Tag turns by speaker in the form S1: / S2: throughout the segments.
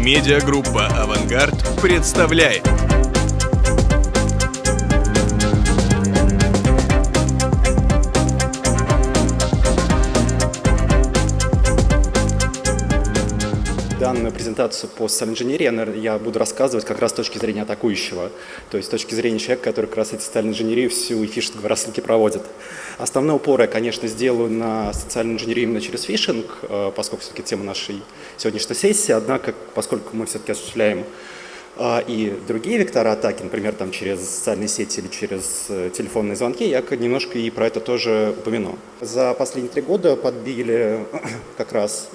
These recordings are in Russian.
S1: Медиагруппа «Авангард» представляет.
S2: Данную презентацию по социальной инженерии я буду рассказывать как раз с точки зрения атакующего, то есть с точки зрения человека, который как раз эти социальную инженерию всю и фишинговые рассылки проводит. Основной упор я, конечно, сделаю на социальную инженерию именно через фишинг, э, поскольку все-таки тема нашей сегодняшней сессии, однако, поскольку мы все-таки осуществляем э, и другие вектора атаки, например, там через социальные сети или через э, телефонные звонки, я немножко и про это тоже упомяну. За последние три года подбили как раз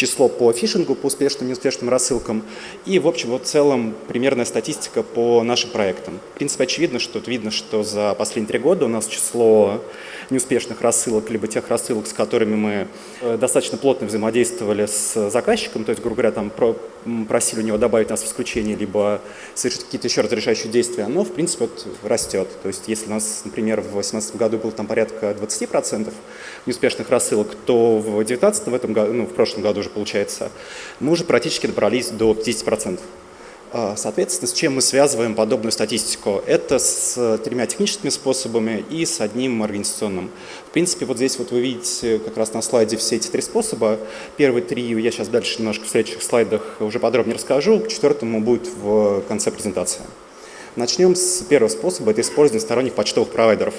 S2: число по фишингу, по успешным и неуспешным рассылкам и, в общем, вот в целом примерная статистика по нашим проектам. В принципе, очевидно, что тут видно, что за последние три года у нас число неуспешных рассылок, либо тех рассылок, с которыми мы э, достаточно плотно взаимодействовали с заказчиком, то есть, грубо говоря, там просили у него добавить нас в исключение, либо совершить какие-то еще разрешающие действия, оно, в принципе, вот растет. То есть, если у нас, например, в 2018 году было там порядка 20% неуспешных рассылок, то в 2019, в, этом году, ну, в прошлом году уже получается, мы уже практически добрались до 50%. А, соответственно, с чем мы связываем подобную статистику? Это с тремя техническими способами и с одним организационным. В принципе, вот здесь вот вы видите как раз на слайде все эти три способа. Первые три я сейчас дальше немножко в следующих слайдах уже подробнее расскажу, к четвертому будет в конце презентации. Начнем с первого способа, это использование сторонних почтовых провайдеров.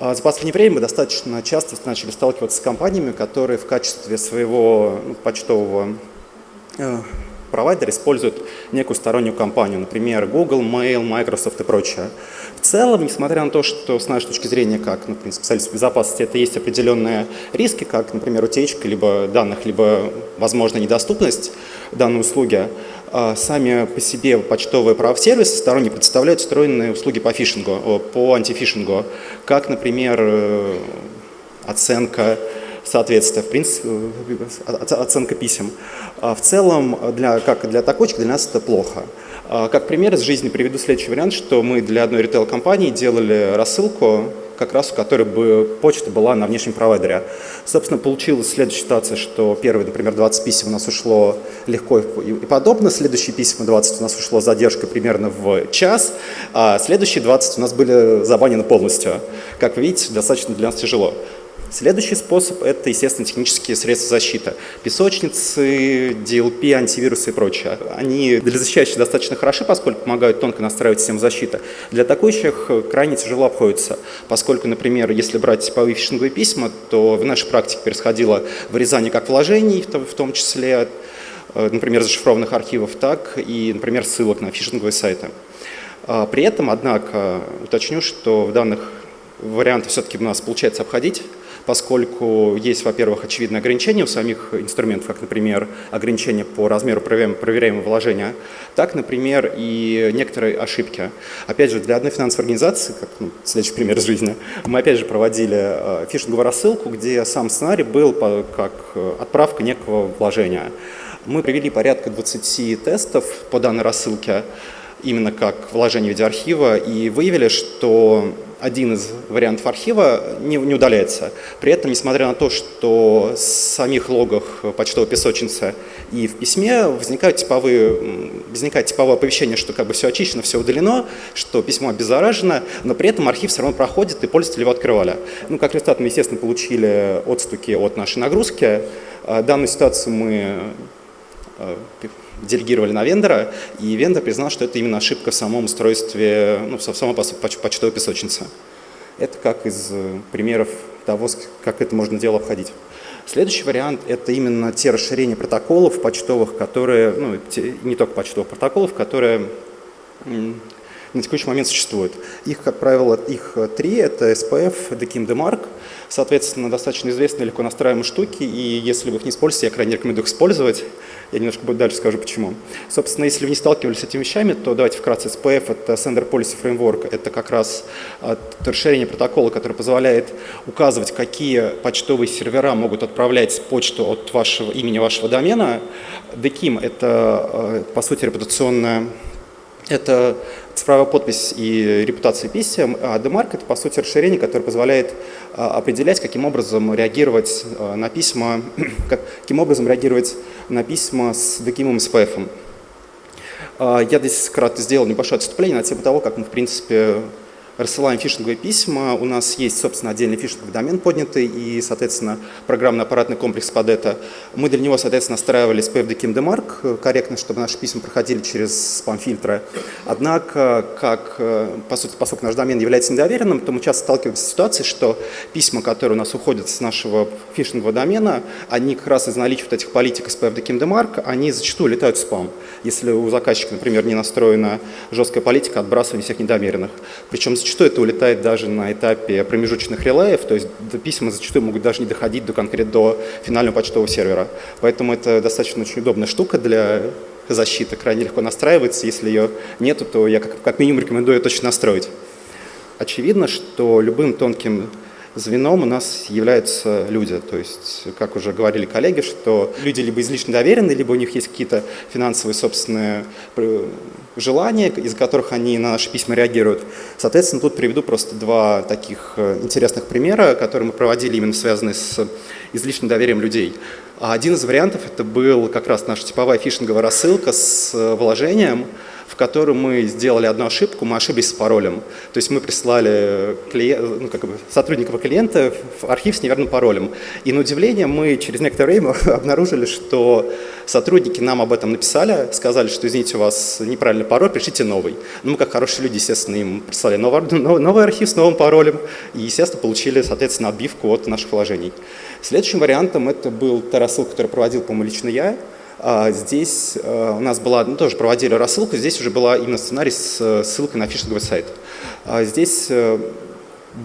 S2: А, за последнее время мы достаточно часто начали сталкиваться с компаниями, которые в качестве своего ну, почтового э, провайдер использует некую стороннюю компанию, например, Google, Mail, Microsoft и прочее. В целом, несмотря на то, что с нашей точки зрения, как, например, специалист безопасности, это есть определенные риски, как, например, утечка либо данных, либо, возможно, недоступность данной услуги, а сами по себе почтовые прав-сервисы сторонние представляют встроенные услуги по фишингу, по антифишингу, как, например, э, оценка соответствия, в принципе, оценка писем. А в целом, для, как для такочек, для нас это плохо. А как пример из жизни приведу следующий вариант, что мы для одной ритейл-компании делали рассылку, как раз у которой бы почта была на внешнем провайдере. Собственно, получилась следующая ситуация, что первые, например, 20 писем у нас ушло легко и подобно, следующие письма 20 у нас ушло задержка примерно в час, а следующие 20 у нас были забанены полностью. Как вы видите, достаточно для нас тяжело. Следующий способ – это, естественно, технические средства защиты. Песочницы, DLP, антивирусы и прочее. Они для защищающих достаточно хороши, поскольку помогают тонко настраивать систему защиты. Для атакующих крайне тяжело обходится, поскольку, например, если брать типовые фишинговые письма, то в нашей практике происходило вырезание как вложений, в том числе, э, например, зашифрованных архивов, так и, например, ссылок на фишинговые сайты. А при этом, однако, уточню, что в данных вариантах все-таки у нас получается обходить поскольку есть, во-первых, очевидные ограничения у самих инструментов, как, например, ограничения по размеру проверяемого вложения, так, например, и некоторые ошибки. Опять же, для одной финансовой организации, как ну, следующий пример из жизни, мы опять же проводили э, фишинговую рассылку, где сам сценарий был как э, отправка некого вложения. Мы провели порядка 20 тестов по данной рассылке, именно как вложение видеоархива, и выявили, что один из вариантов архива не, не удаляется. При этом, несмотря на то, что в самих логах почтовой песочницы и в письме возникают типовые, возникает типовое оповещение, что как бы все очищено, все удалено, что письмо обеззаражено, но при этом архив все равно проходит, и пользователи его открывали. Ну, как результат, мы, естественно, получили отстуки от нашей нагрузки. А, данную ситуацию мы а, делегировали на вендора, и вендор признал, что это именно ошибка в самом устройстве, ну, в самой почтовой песочнице. Это как из э, примеров того, как это можно дело обходить. Следующий вариант – это именно те расширения протоколов почтовых, которые, ну, те, не только почтовых протоколов, которые на текущий момент существуют. Их, как правило, их три – это SPF, DKIM, DMARC. Соответственно, достаточно известные, легко настраиваемые штуки, и если вы их не используете, я крайне рекомендую их использовать. Я немножко дальше скажу, почему. Собственно, если вы не сталкивались с этими вещами, то давайте вкратце. SPF – это Sender Policy Framework. Это как раз расширение протокола, которое позволяет указывать, какие почтовые сервера могут отправлять почту от вашего имени вашего домена. DKIM – это, а, по сути, репутационная это цифровая подпись и репутация писем, а DMARC – это, по сути, расширение, которое позволяет а, определять, каким образом реагировать а, на письма, каким образом реагировать на письма с DKIM и SPF. Я здесь кратко сделал небольшое отступление на тему того, как мы, в принципе, рассылаем фишинговые письма. У нас есть, собственно, отдельный фишинговый домен поднятый и, соответственно, программно-аппаратный комплекс под это. Мы для него, соответственно, настраивали PFDKIM DMARC корректно, чтобы наши письма проходили через спам-фильтры. Однако, как, по сути, поскольку наш домен является недоверенным, то мы часто сталкиваемся с ситуацией, что письма, которые у нас уходят с нашего фишингового домена, они как раз из наличия вот этих политик из PFDKIM DMARC, они зачастую летают в спам. Если у заказчика, например, не настроена жесткая политика отбрасывания всех недомеренных. Причем зачастую Зачастую это улетает даже на этапе промежуточных релеев, то есть письма зачастую могут даже не доходить до конкретно до финального почтового сервера. Поэтому это достаточно очень удобная штука для защиты, крайне легко настраивается. Если ее нету, то я как, как минимум рекомендую ее точно настроить. Очевидно, что любым тонким звеном у нас являются люди. То есть, как уже говорили коллеги, что люди либо излишне доверены, либо у них есть какие-то финансовые собственные э, желания, из которых они на наши письма реагируют. Соответственно, тут приведу просто два таких э, интересных примера, которые мы проводили именно связанные с излишним доверием людей. Один из вариантов это был как раз наша типовая фишинговая рассылка с э, вложением, в котором мы сделали одну ошибку, мы ошиблись с паролем. То есть мы прислали клиент, ну, как бы сотрудников клиента в архив с неверным паролем. И на удивление мы через некоторое время обнаружили, что сотрудники нам об этом написали, сказали, что извините, у вас неправильный пароль, пришлите новый. Ну, мы как хорошие люди, естественно, им прислали новый, новый архив с новым паролем и, естественно, получили, соответственно, отбивку от наших вложений. Следующим вариантом это был та которую проводил, по-моему, лично я. А здесь э, у нас была, ну, тоже проводили рассылку, здесь уже была именно сценарий с ссылкой на фишинговый сайт. А здесь э,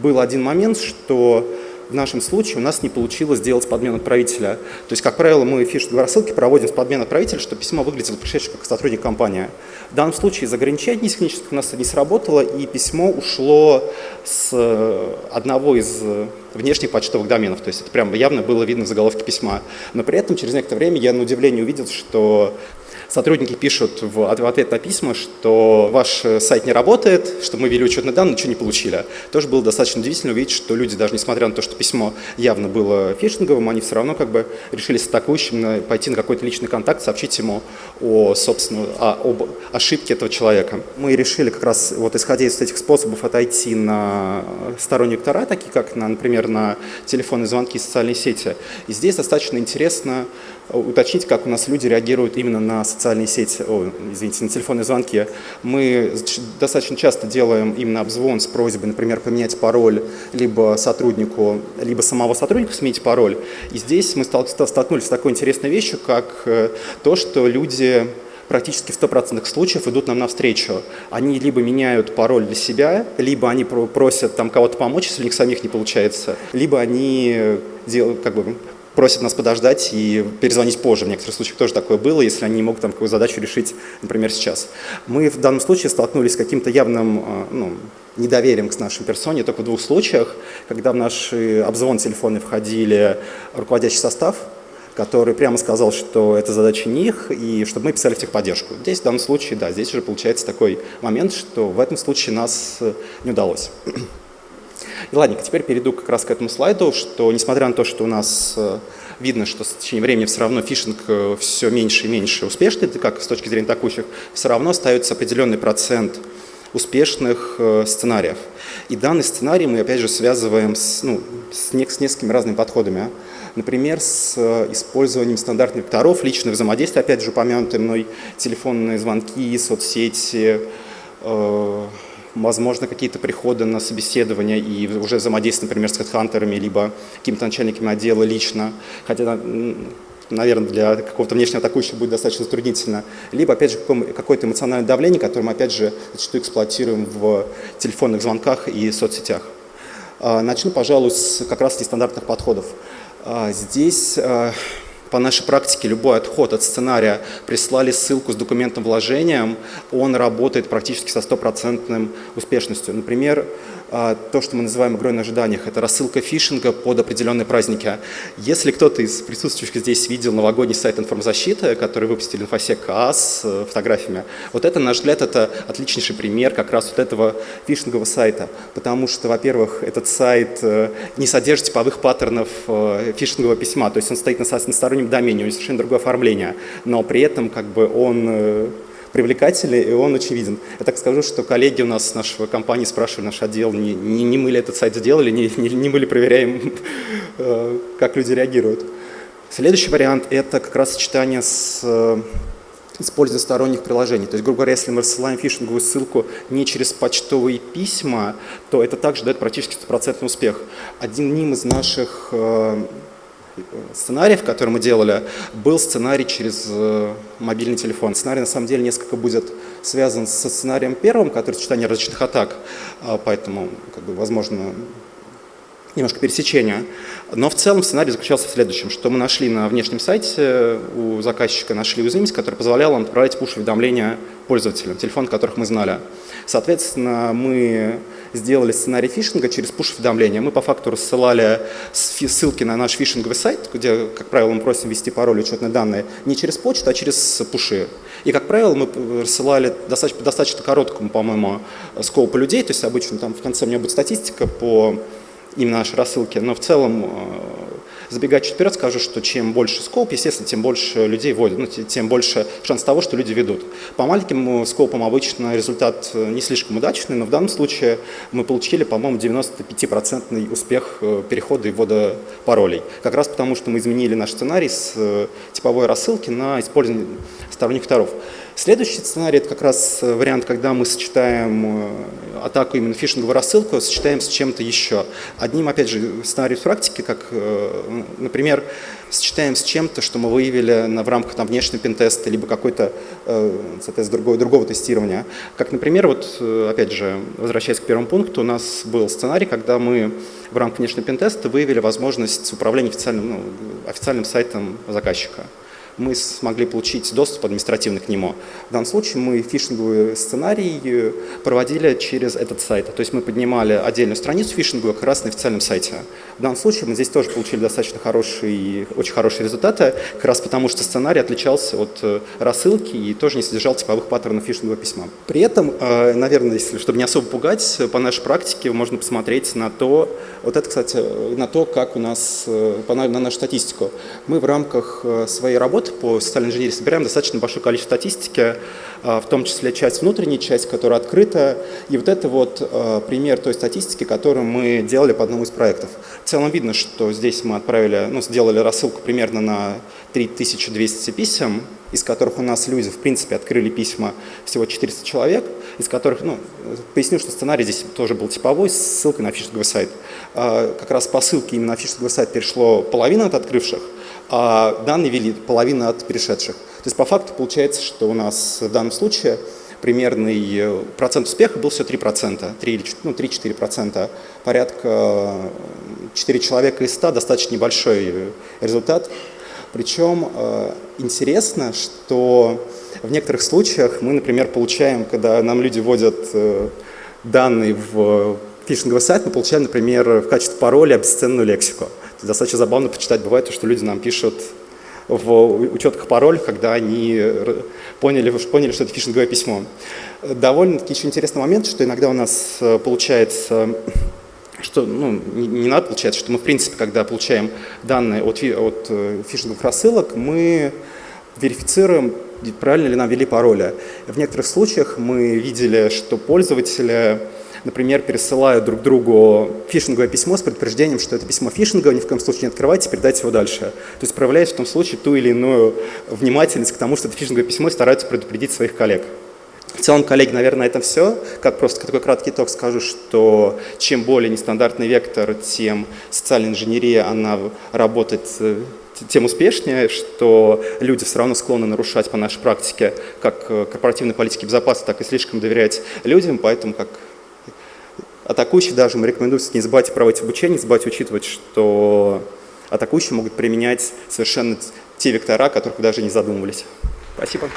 S2: был один момент, что в нашем случае у нас не получилось сделать подмену отправителя. То есть, как правило, мы фишинговые рассылки проводим с подменой отправителя, чтобы письмо выглядело пришедшее как сотрудник компании. В данном случае из ограничений технических у нас не сработало, и письмо ушло с э, одного из э, внешних почтовых доменов. То есть это прямо явно было видно в заголовке письма. Но при этом через некоторое время я на удивление увидел, что Сотрудники пишут в ответ на письма, что ваш сайт не работает, что мы ввели учетные данные, ничего не получили. Тоже было достаточно удивительно увидеть, что люди, даже несмотря на то, что письмо явно было фишинговым, они все равно как бы решили с атакующим пойти на какой-то личный контакт, сообщить ему о, собственно, о, об ошибке этого человека. Мы решили как раз, вот исходя из этих способов, отойти на сторонние вектора, такие как, на, например, на телефонные звонки и социальные сети. И здесь достаточно интересно уточнить, как у нас люди реагируют именно на социальные сети, о, извините, на телефонные звонки. Мы достаточно часто делаем именно обзвон с просьбой, например, поменять пароль либо сотруднику, либо самого сотрудника сменить пароль. И здесь мы столкнулись с такой интересной вещью, как э, то, что люди практически в 100% случаев идут нам навстречу. Они либо меняют пароль для себя, либо они просят там кого-то помочь, если у них самих не получается, либо они э, делают, как бы, просят нас подождать и перезвонить позже. В некоторых случаях тоже такое было, если они не могут там какую задачу решить, например, сейчас. Мы в данном случае столкнулись с каким-то явным э, ну, недоверием к нашей персоне только в двух случаях, когда в наш обзвон телефонный входили руководящий состав, который прямо сказал, что это задача не их, и чтобы мы писали в техподдержку. Здесь в данном случае, да, здесь уже получается такой момент, что в этом случае нас э, не удалось. И ладненько, теперь перейду как раз к этому слайду, что несмотря на то, что у нас э, видно, что с течением времени все равно фишинг э, все меньше и меньше успешный, как с точки зрения атакующих, все равно остается определенный процент успешных э, сценариев. И данный сценарий мы опять же связываем с, ну, с, не, с несколькими разными подходами. Например, с использованием стандартных векторов, личных взаимодействий, опять же упомянутые мной телефонные звонки, соцсети, возможно, какие-то приходы на собеседование и уже взаимодействие, например, с хедхантерами, либо какими-то начальниками отдела лично, хотя, наверное, для какого-то внешнего атакующего будет достаточно затруднительно, либо, опять же, какое-то эмоциональное давление, которое мы, опять же, зачастую эксплуатируем в телефонных звонках и соцсетях. А, начну, пожалуй, с как раз нестандартных подходов. А, здесь а, по нашей практике любой отход от сценария, прислали ссылку с документом вложением, он работает практически со стопроцентным успешностью. Например, то, что мы называем игрой на ожиданиях. Это рассылка фишинга под определенные праздники. Если кто-то из присутствующих здесь видел новогодний сайт информзащиты, который выпустили инфосек КАС с э, фотографиями, вот это, на наш взгляд, это отличнейший пример как раз вот этого фишингового сайта. Потому что, во-первых, этот сайт э, не содержит типовых паттернов э, фишингового письма, то есть он стоит на стороннем домене, у него совершенно другое оформление, но при этом как бы он привлекательный, и он очевиден. Я так скажу, что коллеги у нас с нашей компании спрашивали наш отдел, не, не, не мы ли этот сайт сделали, не, не, не мы ли проверяем, э, как люди реагируют. Следующий вариант – это как раз сочетание с э, использование сторонних приложений. То есть, грубо говоря, если мы рассылаем фишинговую ссылку не через почтовые письма, то это также дает практически стопроцентный успех. Одним из наших э, сценариев, который мы делали, был сценарий через э, мобильный телефон. Сценарий на самом деле несколько будет связан со сценарием первым, который сочетание различных атак, а, поэтому, как бы, возможно, немножко пересечения. Но в целом сценарий заключался в следующем, что мы нашли на внешнем сайте у заказчика, нашли уязвимость, которая позволяла отправлять пуш-уведомления пользователям, телефон которых мы знали. Соответственно, мы сделали сценарий фишинга через пуш-уведомления. Мы по факту рассылали ссылки на наш фишинговый сайт, где, как правило, мы просим ввести пароль и учетные данные не через почту, а через пуши. И, как правило, мы рассылали достаточно, достаточно короткому, по-моему, скопу людей, то есть обычно там в конце у меня будет статистика по именно наши рассылки, но в целом, э, забегая чуть вперед, скажу, что чем больше скоп, естественно, тем больше людей вводят, ну, тем больше шанс того, что люди ведут. По маленьким э, скопам обычно результат э, не слишком удачный, но в данном случае мы получили, по-моему, 95% успех перехода и ввода паролей. Как раз потому, что мы изменили наш сценарий с типовой рассылки на использование сторонних второв. Следующий сценарий – это как раз э, вариант, когда мы сочетаем э, атаку именно фишинговую рассылку, сочетаем с чем-то еще. Одним, опять же, сценарий в практике, как, э, например, сочетаем с чем-то, что мы выявили в рамках там, внешнего пентеста, либо какой-то, соответственно, другого, другого тестирования. Как, например, вот, опять же, возвращаясь к первому пункту, у нас был сценарий, когда мы в рамках внешнего пентеста выявили возможность управления официальным, ну, официальным сайтом заказчика мы смогли получить доступ административный к нему. В данном случае мы фишинговый сценарий э, проводили через этот сайт. То есть мы поднимали отдельную страницу фишинговую как раз на официальном сайте. В данном случае мы здесь тоже получили достаточно хорошие, очень хорошие результаты, как раз потому что сценарий отличался от э, рассылки и тоже не содержал типовых паттернов фишингового письма. При этом, э, наверное, если, чтобы не особо пугать, по нашей практике можно посмотреть на то, вот это, кстати, на то, как у нас, на нашу статистику. Мы в рамках своей работы работы по социальной инженерии собираем достаточно большое количество статистики, а, в том числе часть внутренней, часть, которая открыта. И вот это вот а, пример той статистики, которую мы делали по одному из проектов. В целом видно, что здесь мы отправили, ну, сделали рассылку примерно на 3200 писем, из которых у нас люди, в принципе, открыли письма всего 400 человек, из которых, ну, поясню, что сценарий здесь тоже был типовой, с ссылкой на фишинговый сайт. А, как раз по ссылке именно на фишинговый сайт перешло половина от открывших, а данные вели половина от перешедших. То есть по факту получается, что у нас в данном случае примерный э, процент успеха был все 3%, 3, ну, 3-4%. Порядка 4 человека из 100 достаточно небольшой результат. Причем э, интересно, что в некоторых случаях мы, например, получаем, когда нам люди вводят э, данные в фишинговый сайт, мы получаем, например, в качестве пароля обесценную лексику. Достаточно забавно почитать бывает, что люди нам пишут в учетках пароль, когда они поняли, поняли, что это фишинговое письмо. Довольно-таки еще интересный момент, что иногда у нас э, получается, что ну, не, не надо получается, что мы в принципе, когда получаем данные от, от э, фишинговых рассылок, мы верифицируем, правильно ли нам ввели пароли. В некоторых случаях мы видели, что пользователи например, пересылают друг другу фишинговое письмо с предупреждением, что это письмо фишинговое, ни в коем случае не открывайте, передайте его дальше. То есть проявляют в том случае ту или иную внимательность к тому, что это фишинговое письмо и стараются предупредить своих коллег. В целом, коллеги, наверное, это все. Как просто такой краткий итог скажу, что чем более нестандартный вектор, тем социальная инженерия, она работает э, тем успешнее, что люди все равно склонны нарушать по нашей практике как э, корпоративной политики безопасности, так и слишком доверять людям, поэтому как Атакующий даже мы рекомендуем не забывать проводить обучение, не забывать учитывать, что атакующие могут применять совершенно те вектора, о которых вы даже не задумывались. Спасибо.